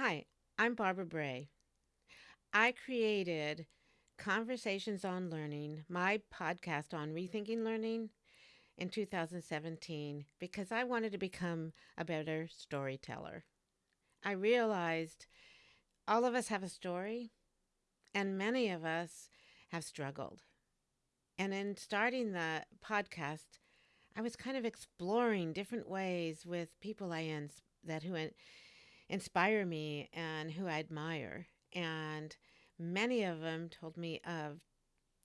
Hi, I'm Barbara Bray. I created Conversations on Learning, my podcast on rethinking learning, in 2017 because I wanted to become a better storyteller. I realized all of us have a story, and many of us have struggled. And in starting the podcast, I was kind of exploring different ways with people I ins- that who inspire me and who I admire. And many of them told me of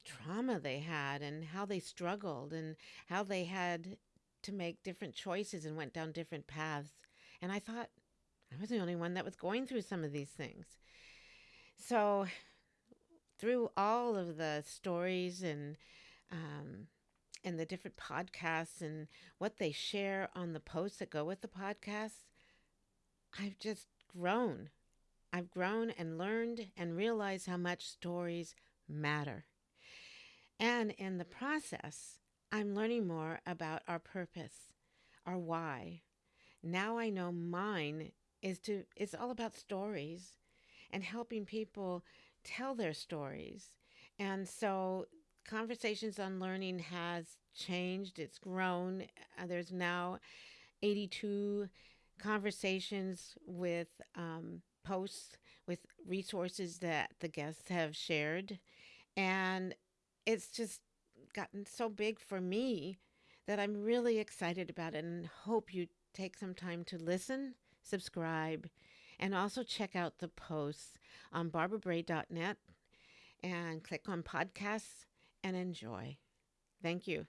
trauma they had and how they struggled and how they had to make different choices and went down different paths. And I thought I was the only one that was going through some of these things. So, through all of the stories and um, and the different podcasts and what they share on the posts that go with the podcasts, I've just grown. I've grown and learned and realized how much stories matter. And in the process, I'm learning more about our purpose, our why. Now I know mine is to it's all about stories and helping people tell their stories. And so conversations on learning has changed, it's grown. Uh, there's now 82 conversations with um, posts with resources that the guests have shared. And it's just gotten so big for me that I'm really excited about it and hope you take some time to listen, subscribe, and also check out the posts on barbarabray.net and click on podcasts and enjoy. Thank you.